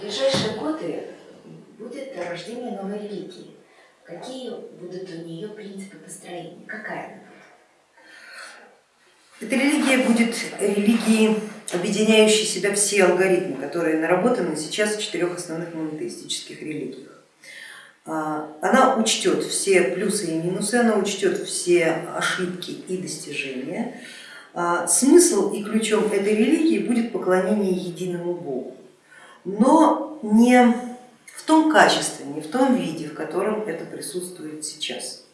Ближайшие годы будет рождение новой религии. Какие будут у нее принципы построения? Какая она? Эта религия будет религией, объединяющей себя все алгоритмы, которые наработаны сейчас в четырех основных монотеистических религиях. А, она учтет все плюсы и минусы, она учтет все ошибки и достижения. А, смысл и ключом этой религии будет поклонение единому Богу, но не в том качестве, не в том виде, в котором это присутствует сейчас.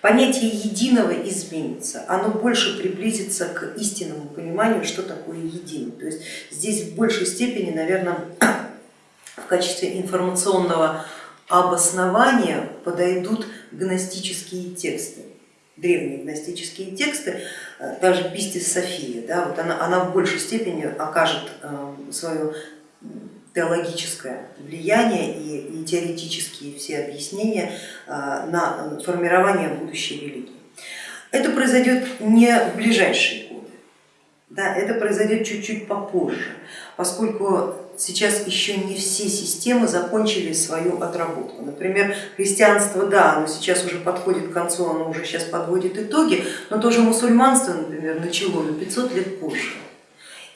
Понятие единого изменится, оно больше приблизится к истинному пониманию, что такое единый. То есть здесь в большей степени, наверное, в качестве информационного обоснования подойдут гностические тексты, древние гностические тексты, даже Пистис София, да, вот она, она в большей степени окажет э, свое теологическое влияние и, теоретические все объяснения а, на формирование будущей религии. Это произойдет не в ближайшие годы, да, это произойдет чуть-чуть попозже, поскольку сейчас еще не все системы закончили свою отработку. Например, христианство, да, оно сейчас уже подходит к концу, оно уже сейчас подводит итоги, но тоже мусульманство, например, начало на 500 лет позже.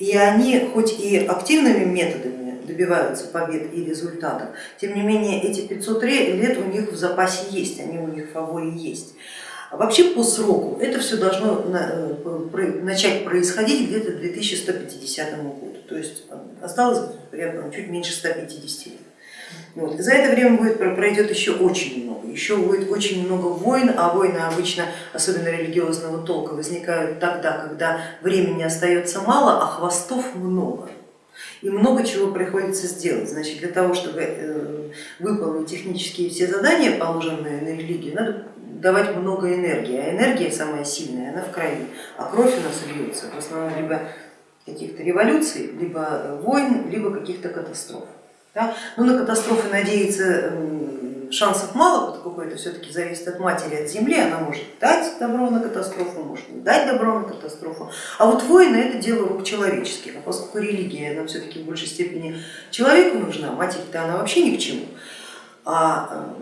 И они хоть и активными методами добиваются побед и результатов. Тем не менее эти 500 лет у них в запасе есть, они у них в фаворе есть. А вообще по сроку это все должно э, начать происходить где-то к 2150 году, то есть осталось примерно чуть меньше 150 лет. Вот. За это время будет, пройдет еще очень много, еще будет очень много войн, а войны обычно, особенно религиозного толка, возникают тогда, когда времени остается мало, а хвостов много и много чего приходится сделать. Значит, для того, чтобы э, выполнить технические все задания, положенные на религию, надо давать много энергии, а энергия самая сильная, она в крови, а кровь у нас льется в основном либо каких-то революций, либо войн, либо каких-то катастроф. Да? Но на катастрофы надеяться шансов мало, поскольку это все-таки зависит от матери, от земли, она может дать добро на катастрофу, может не дать добро на катастрофу. А вот войны это дело рук человеческих, а поскольку религия она все-таки в большей степени человеку нужна, матери-то она вообще ни к чему, а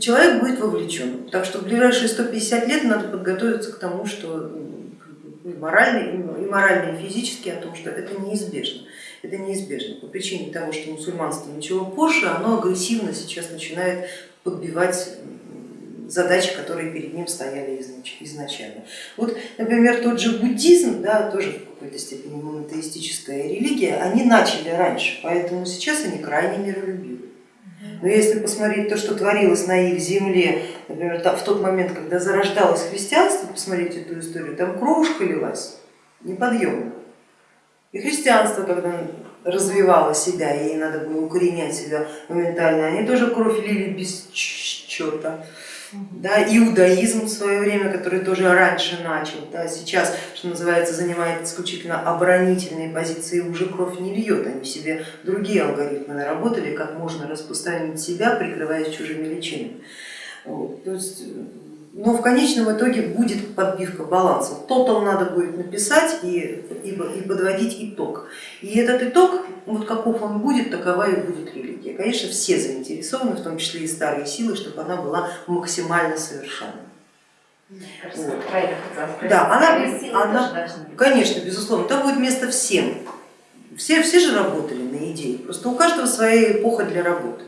человек будет вовлечен. Так что в ближайшие 150 лет надо подготовиться к тому, что и морально, и морально, и физически о том, что это неизбежно. Это неизбежно по причине того, что мусульманство ничего позже, оно агрессивно сейчас начинает подбивать задачи, которые перед ним стояли изначально. Вот, например, тот же буддизм, да, тоже в какой-то степени монотеистическая религия, они начали раньше, поэтому сейчас они крайне миролюбивы. Но если посмотреть то, что творилось на их земле, например, в тот момент, когда зарождалось христианство, посмотреть эту историю, там кровушка лилась неподъемно. И христианство, когда развивало себя, ей надо было укоренять себя моментально, они тоже кровь лили без счета. Да, иудаизм в свое время, который тоже раньше начал, да, сейчас, что называется, занимает исключительно оборонительные позиции, уже кровь не льет, они себе другие алгоритмы наработали, как можно распространить себя, прикрываясь чужими личинами. Вот, то есть но в конечном итоге будет подбивка баланса. Тотал надо будет написать и, и, и подводить итог. И этот итог, вот каков он будет, такова и будет религия. Конечно, все заинтересованы, в том числе и старые силы, чтобы она была максимально совершенной. Вот. Да, она, она, конечно, безусловно, там будет место всем. Все, все же работали на идее, просто у каждого своя эпоха для работы.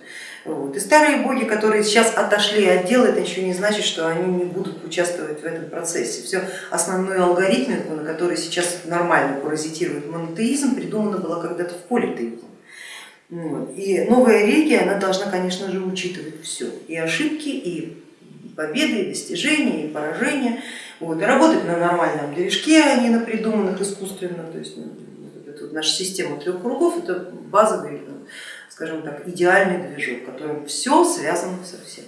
Вот. И старые боги, которые сейчас отошли от дела, это еще не значит, что они не будут участвовать в этом процессе. Все основной алгоритм, на который сейчас нормально паразитирует монотеизм, придумано было когда-то в политеизм. И новая религия, она должна, конечно же, учитывать все, и ошибки, и победы, и достижения, и поражения. Вот. И работать на нормальном движке, а не на придуманных искусственно. То есть ну, вот наша система трех кругов это базовый скажем так, идеальный движок, в котором все связано со всем.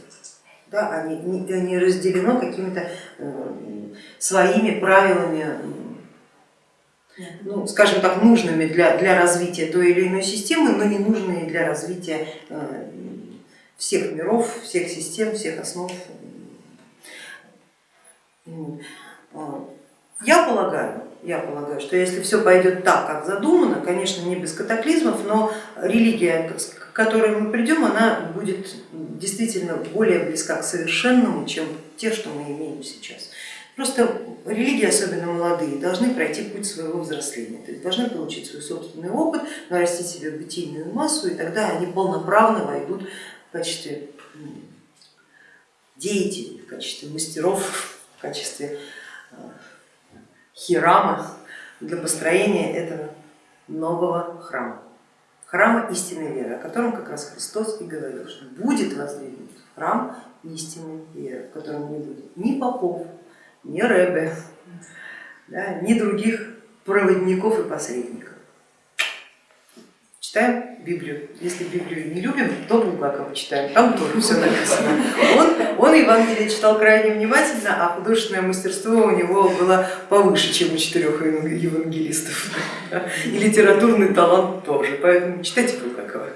Да, они не, не разделено какими-то э, своими правилами, ну, скажем так, нужными для, для развития той или иной системы, но не нужные для развития э, всех миров, всех систем, всех основ. Я полагаю, я полагаю, что если все пойдет так, как задумано, конечно, не без катаклизмов, но религия, к которой мы придем, она будет действительно более близка к совершенному, чем те, что мы имеем сейчас. Просто религии, особенно молодые, должны пройти путь своего взросления, то есть должны получить свой собственный опыт, нарастить себе бытийную массу, и тогда они полноправно войдут в качестве деятелей, в качестве мастеров, в качестве хирама для построения этого нового храма. Храма истинной веры, о котором как раз Христос и говорил, что будет воздвигнут храм истинной веры, в котором не будет ни попов, ни рэбе, да, ни других проводников и посредников. Читаем Библию. Если Библию не любим, то Булгакова читаем, там тоже все написано. Он, он Евангелие читал крайне внимательно, а художественное мастерство у него было повыше, чем у четырех евангелистов. И литературный талант тоже, поэтому читайте Булгакова.